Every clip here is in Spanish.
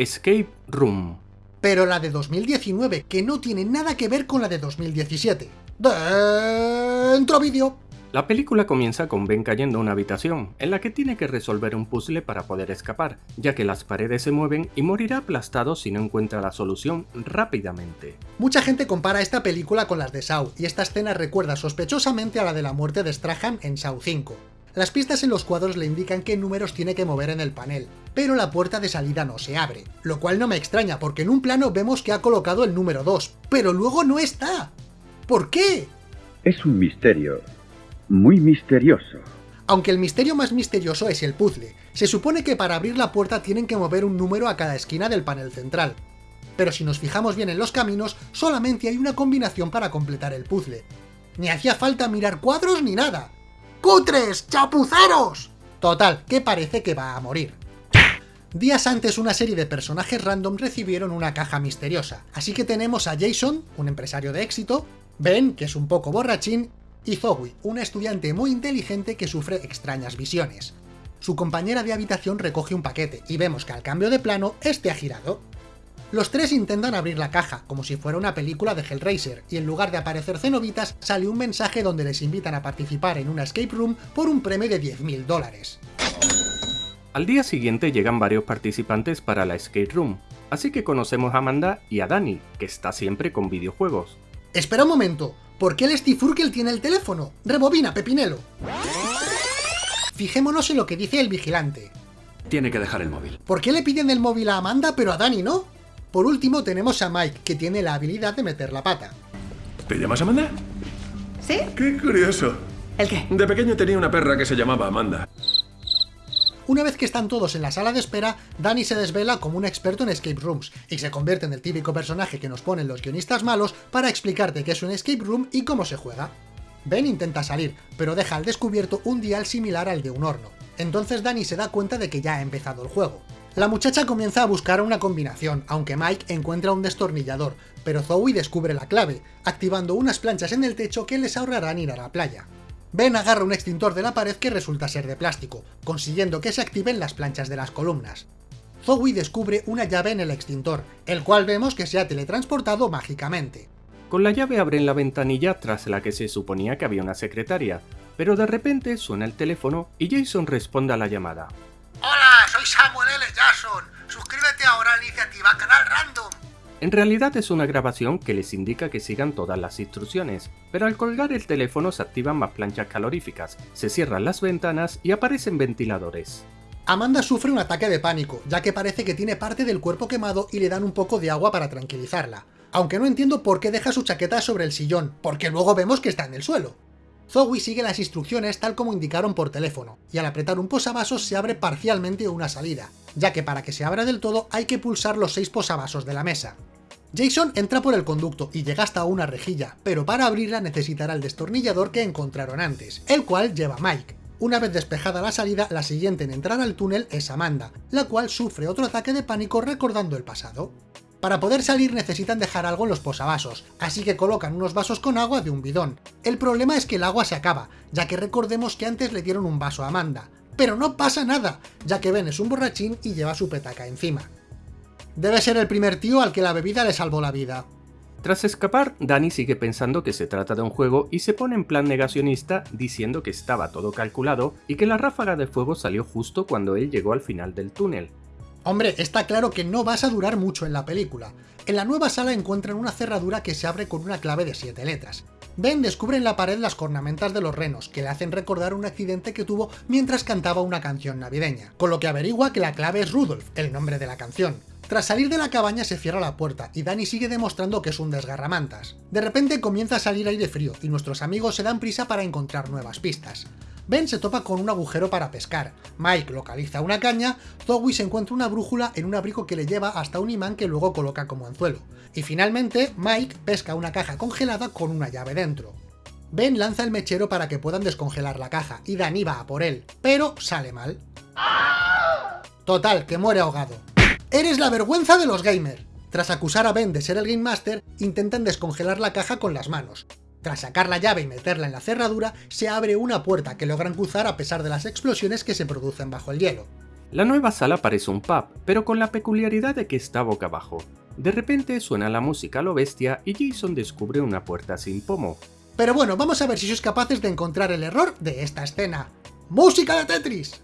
Escape Room. Pero la de 2019, que no tiene nada que ver con la de 2017. Dentro vídeo. La película comienza con Ben cayendo a una habitación, en la que tiene que resolver un puzzle para poder escapar, ya que las paredes se mueven y morirá aplastado si no encuentra la solución rápidamente. Mucha gente compara esta película con las de Saw, y esta escena recuerda sospechosamente a la de la muerte de Strahan en Saw 5. Las pistas en los cuadros le indican qué números tiene que mover en el panel, pero la puerta de salida no se abre, lo cual no me extraña porque en un plano vemos que ha colocado el número 2, pero luego no está. ¿Por qué? Es un misterio, muy misterioso. Aunque el misterio más misterioso es el puzzle. Se supone que para abrir la puerta tienen que mover un número a cada esquina del panel central. Pero si nos fijamos bien en los caminos, solamente hay una combinación para completar el puzzle. Ni hacía falta mirar cuadros ni nada. ¡Cutres! ¡Chapuceros! Total, que parece que va a morir. Días antes una serie de personajes random recibieron una caja misteriosa, así que tenemos a Jason, un empresario de éxito, Ben, que es un poco borrachín, y Zoe, una estudiante muy inteligente que sufre extrañas visiones. Su compañera de habitación recoge un paquete, y vemos que al cambio de plano, este ha girado. Los tres intentan abrir la caja, como si fuera una película de Hellraiser, y en lugar de aparecer cenobitas, sale un mensaje donde les invitan a participar en una escape room por un premio de 10.000 dólares. Al día siguiente llegan varios participantes para la escape room, así que conocemos a Amanda y a Dani, que está siempre con videojuegos. Espera un momento, ¿por qué el Steve Urkel tiene el teléfono? Rebobina, Pepinelo. Fijémonos en lo que dice el vigilante. Tiene que dejar el móvil. ¿Por qué le piden el móvil a Amanda pero a Dani no? Por último tenemos a Mike, que tiene la habilidad de meter la pata. ¿Te llamas Amanda? ¿Sí? Qué curioso. ¿El qué? De pequeño tenía una perra que se llamaba Amanda. Una vez que están todos en la sala de espera, Danny se desvela como un experto en escape rooms, y se convierte en el típico personaje que nos ponen los guionistas malos para explicarte qué es un escape room y cómo se juega. Ben intenta salir, pero deja al descubierto un dial similar al de un horno. Entonces Danny se da cuenta de que ya ha empezado el juego. La muchacha comienza a buscar una combinación, aunque Mike encuentra un destornillador, pero Zoe descubre la clave, activando unas planchas en el techo que les ahorrarán ir a la playa. Ben agarra un extintor de la pared que resulta ser de plástico, consiguiendo que se activen las planchas de las columnas. Zoe descubre una llave en el extintor, el cual vemos que se ha teletransportado mágicamente. Con la llave abren la ventanilla tras la que se suponía que había una secretaria, pero de repente suena el teléfono y Jason responde a la llamada. Hola, soy Samuel L. Jackson. Suscríbete ahora a la iniciativa Canal Random. En realidad es una grabación que les indica que sigan todas las instrucciones, pero al colgar el teléfono se activan más planchas caloríficas, se cierran las ventanas y aparecen ventiladores. Amanda sufre un ataque de pánico, ya que parece que tiene parte del cuerpo quemado y le dan un poco de agua para tranquilizarla. Aunque no entiendo por qué deja su chaqueta sobre el sillón, porque luego vemos que está en el suelo. Zoe sigue las instrucciones tal como indicaron por teléfono, y al apretar un posavasos se abre parcialmente una salida, ya que para que se abra del todo hay que pulsar los seis posavasos de la mesa. Jason entra por el conducto y llega hasta una rejilla, pero para abrirla necesitará el destornillador que encontraron antes, el cual lleva Mike. Una vez despejada la salida, la siguiente en entrar al túnel es Amanda, la cual sufre otro ataque de pánico recordando el pasado. Para poder salir necesitan dejar algo en los posavasos, así que colocan unos vasos con agua de un bidón. El problema es que el agua se acaba, ya que recordemos que antes le dieron un vaso a Amanda. Pero no pasa nada, ya que Ben es un borrachín y lleva su petaca encima. Debe ser el primer tío al que la bebida le salvó la vida. Tras escapar, Danny sigue pensando que se trata de un juego y se pone en plan negacionista diciendo que estaba todo calculado y que la ráfaga de fuego salió justo cuando él llegó al final del túnel. Hombre, está claro que no vas a durar mucho en la película. En la nueva sala encuentran una cerradura que se abre con una clave de 7 letras. Ben descubre en la pared las cornamentas de los renos, que le hacen recordar un accidente que tuvo mientras cantaba una canción navideña, con lo que averigua que la clave es Rudolph, el nombre de la canción. Tras salir de la cabaña se cierra la puerta y Danny sigue demostrando que es un desgarramantas. De repente comienza a salir aire frío y nuestros amigos se dan prisa para encontrar nuevas pistas. Ben se topa con un agujero para pescar, Mike localiza una caña, Zoe se encuentra una brújula en un abrigo que le lleva hasta un imán que luego coloca como anzuelo. Y finalmente, Mike pesca una caja congelada con una llave dentro. Ben lanza el mechero para que puedan descongelar la caja, y Danny va a por él, pero sale mal. Total, que muere ahogado. ¡Eres la vergüenza de los gamers! Tras acusar a Ben de ser el Game Master, intentan descongelar la caja con las manos. Tras sacar la llave y meterla en la cerradura, se abre una puerta que logran cruzar a pesar de las explosiones que se producen bajo el hielo. La nueva sala parece un pub, pero con la peculiaridad de que está boca abajo. De repente suena la música a lo bestia y Jason descubre una puerta sin pomo. Pero bueno, vamos a ver si sois capaces de encontrar el error de esta escena. ¡Música de Tetris!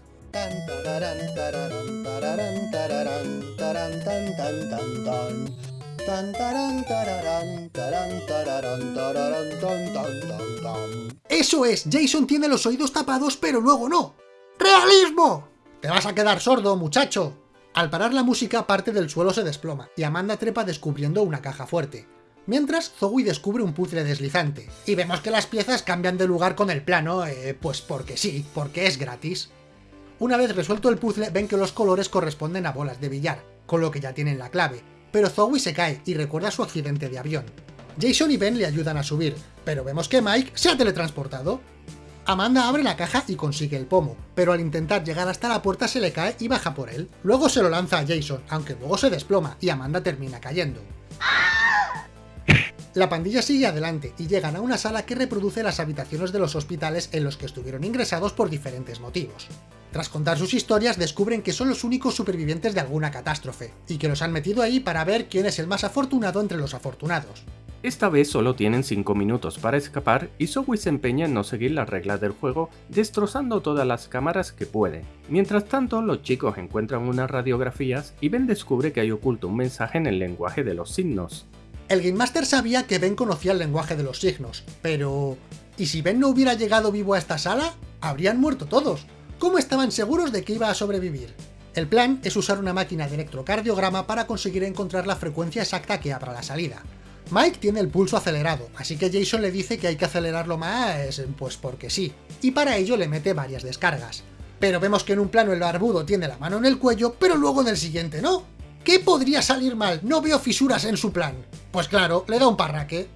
Eso es, Jason tiene los oídos tapados pero luego no. ¡Realismo! Te vas a quedar sordo, muchacho. Al parar la música, parte del suelo se desploma, y Amanda trepa descubriendo una caja fuerte. Mientras, Zoe descubre un puzzle deslizante, y vemos que las piezas cambian de lugar con el plano, eh, pues porque sí, porque es gratis. Una vez resuelto el puzzle, ven que los colores corresponden a bolas de billar, con lo que ya tienen la clave, pero Zoe se cae y recuerda su accidente de avión. Jason y Ben le ayudan a subir, pero vemos que Mike se ha teletransportado. Amanda abre la caja y consigue el pomo, pero al intentar llegar hasta la puerta se le cae y baja por él. Luego se lo lanza a Jason, aunque luego se desploma y Amanda termina cayendo. La pandilla sigue adelante y llegan a una sala que reproduce las habitaciones de los hospitales en los que estuvieron ingresados por diferentes motivos. Tras contar sus historias, descubren que son los únicos supervivientes de alguna catástrofe, y que los han metido ahí para ver quién es el más afortunado entre los afortunados. Esta vez solo tienen 5 minutos para escapar y Zoe se empeña en no seguir las reglas del juego, destrozando todas las cámaras que puede. Mientras tanto, los chicos encuentran unas radiografías y Ben descubre que hay oculto un mensaje en el lenguaje de los signos. El Game Master sabía que Ben conocía el lenguaje de los signos, pero... ¿Y si Ben no hubiera llegado vivo a esta sala? Habrían muerto todos. ¿Cómo estaban seguros de que iba a sobrevivir? El plan es usar una máquina de electrocardiograma para conseguir encontrar la frecuencia exacta que abra la salida. Mike tiene el pulso acelerado, así que Jason le dice que hay que acelerarlo más, pues porque sí, y para ello le mete varias descargas. Pero vemos que en un plano el barbudo tiene la mano en el cuello, pero luego en el siguiente no. ¿Qué podría salir mal? No veo fisuras en su plan. Pues claro, le da un parraque.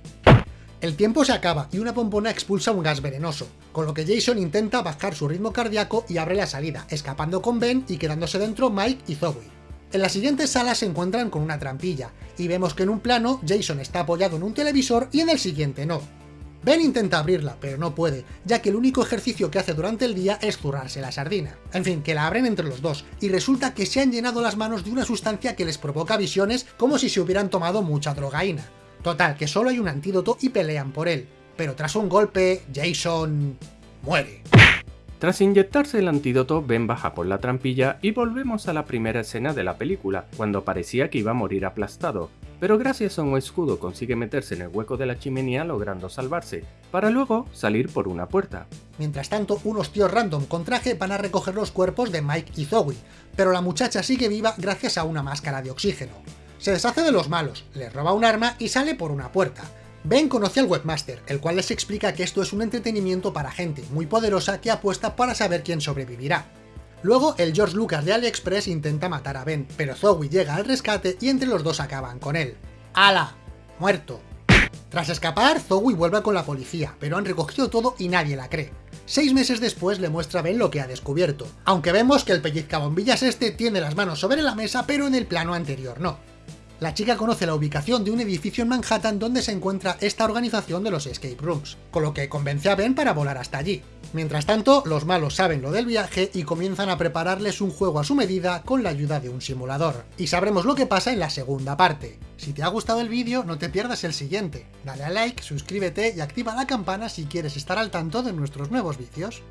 El tiempo se acaba y una pompona expulsa un gas venenoso, con lo que Jason intenta bajar su ritmo cardíaco y abre la salida, escapando con Ben y quedándose dentro Mike y Zoe. En la siguiente sala se encuentran con una trampilla, y vemos que en un plano Jason está apoyado en un televisor y en el siguiente no. Ben intenta abrirla, pero no puede, ya que el único ejercicio que hace durante el día es zurrarse la sardina. En fin, que la abren entre los dos, y resulta que se han llenado las manos de una sustancia que les provoca visiones como si se hubieran tomado mucha drogaína. Total, que solo hay un antídoto y pelean por él. Pero tras un golpe, Jason... muere. Tras inyectarse el antídoto, Ben baja por la trampilla y volvemos a la primera escena de la película, cuando parecía que iba a morir aplastado, pero gracias a un escudo consigue meterse en el hueco de la chimenea logrando salvarse, para luego salir por una puerta. Mientras tanto, unos tíos random con traje van a recoger los cuerpos de Mike y Zoe, pero la muchacha sigue viva gracias a una máscara de oxígeno. Se deshace de los malos, les roba un arma y sale por una puerta, Ben conoce al webmaster, el cual les explica que esto es un entretenimiento para gente muy poderosa que apuesta para saber quién sobrevivirá. Luego, el George Lucas de AliExpress intenta matar a Ben, pero Zoe llega al rescate y entre los dos acaban con él. ¡Hala! Muerto. Tras escapar, Zoe vuelve con la policía, pero han recogido todo y nadie la cree. Seis meses después le muestra a Ben lo que ha descubierto, aunque vemos que el pellizcabombillas este tiene las manos sobre la mesa pero en el plano anterior no. La chica conoce la ubicación de un edificio en Manhattan donde se encuentra esta organización de los escape rooms, con lo que convence a Ben para volar hasta allí. Mientras tanto, los malos saben lo del viaje y comienzan a prepararles un juego a su medida con la ayuda de un simulador. Y sabremos lo que pasa en la segunda parte. Si te ha gustado el vídeo, no te pierdas el siguiente. Dale a like, suscríbete y activa la campana si quieres estar al tanto de nuestros nuevos vídeos.